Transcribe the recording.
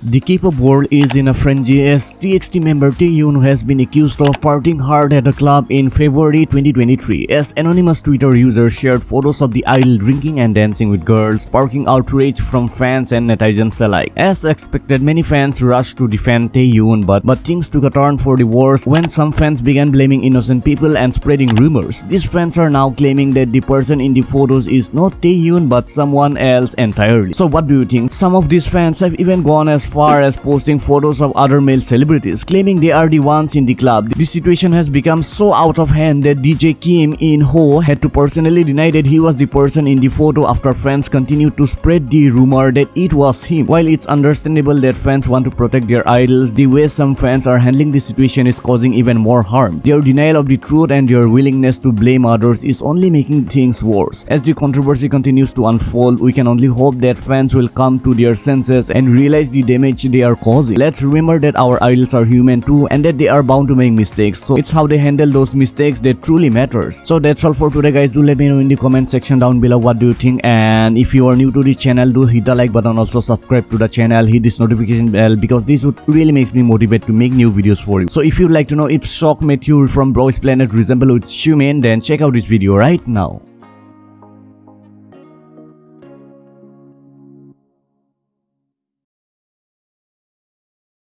The K-pop world is in a frenzy as TXT member Taehyun has been accused of partying hard at a club in February 2023 as anonymous Twitter users shared photos of the idol drinking and dancing with girls, sparking outrage from fans and netizens alike. As expected, many fans rushed to defend Taehyun but, but things took a turn for the worse when some fans began blaming innocent people and spreading rumors. These fans are now claiming that the person in the photos is not Taehyun but someone else entirely. So what do you think? Some of these fans have even gone as far as posting photos of other male celebrities, claiming they are the ones in the club. The situation has become so out of hand that DJ Kim In Ho had to personally deny that he was the person in the photo after fans continued to spread the rumor that it was him. While it's understandable that fans want to protect their idols, the way some fans are handling the situation is causing even more harm. Their denial of the truth and their willingness to blame others is only making things worse. As the controversy continues to unfold, we can only hope that fans will come to their senses and realize the damage they are causing. Let's remember that our idols are human too and that they are bound to make mistakes. So it's how they handle those mistakes that truly matters. So that's all for today guys. Do let me know in the comment section down below what do you think and if you are new to this channel do hit the like button also subscribe to the channel hit this notification bell because this would really makes me motivate to make new videos for you. So if you'd like to know if Seok Matthew from Boys Planet resemble with Xiumin then check out this video right now.